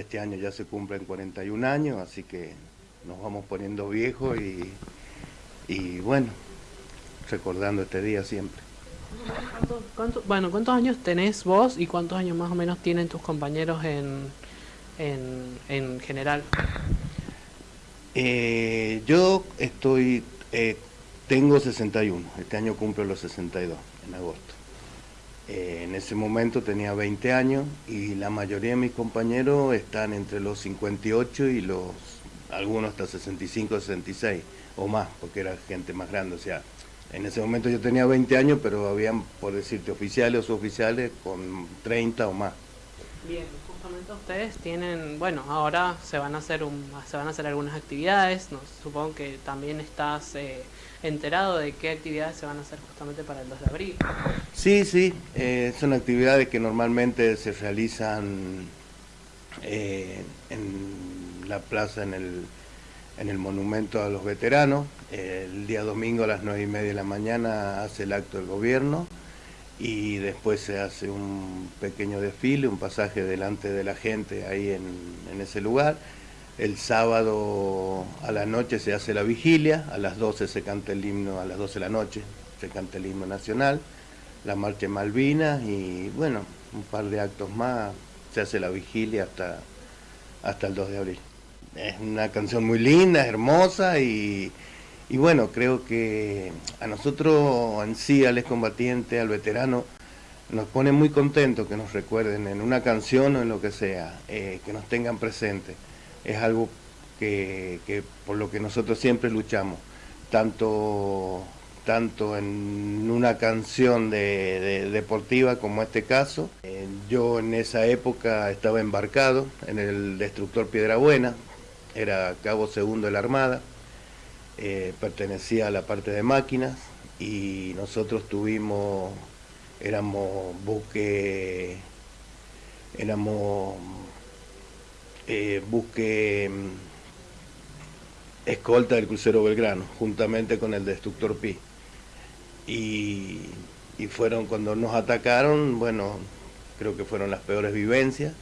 este año ya se cumplen 41 años, así que nos vamos poniendo viejos y, y bueno, recordando este día siempre. bueno, ¿cuántos años tenés vos y cuántos años más o menos tienen tus compañeros en, en, general? Eh, yo estoy, eh, tengo 61, este año cumplo los 62, en agosto. Eh, en ese momento tenía 20 años y la mayoría de mis compañeros están entre los 58 y los, algunos hasta 65, 66 o más, porque era gente más grande. O sea, en ese momento yo tenía 20 años, pero habían, por decirte, oficiales o oficiales con 30 o más. Bien, ustedes tienen, bueno, ahora se van a hacer un, se van a hacer algunas actividades, no, supongo que también estás eh, enterado de qué actividades se van a hacer justamente para el 2 de abril. Sí, sí, eh, son actividades que normalmente se realizan eh, en la plaza, en el, en el monumento a los veteranos. el día domingo a las 9 y media de la mañana hace el acto del gobierno y después se hace un pequeño desfile, un pasaje delante de la gente ahí en, en ese lugar el sábado a la noche se hace la vigilia, a las 12 se canta el himno, a las 12 de la noche se canta el himno nacional, la marcha Malvinas y bueno, un par de actos más, se hace la vigilia hasta, hasta el 2 de abril. Es una canción muy linda, hermosa y, y bueno, creo que a nosotros en sí, al excombatiente, al veterano, nos pone muy contentos que nos recuerden en una canción o en lo que sea, eh, que nos tengan presente es algo que, por lo que nosotros siempre luchamos, tanto, tanto en una canción de, deportiva como este caso. Eh, yo en esa época estaba embarcado en el destructor Piedra Buena, era cabo segundo de la Armada, eh, pertenecía a la parte de máquinas y nosotros tuvimos, éramos buque, éramos eh, busque mm, escolta del crucero Belgrano, juntamente con el destructor Pi. Y, y fueron cuando nos atacaron, bueno, creo que fueron las peores vivencias.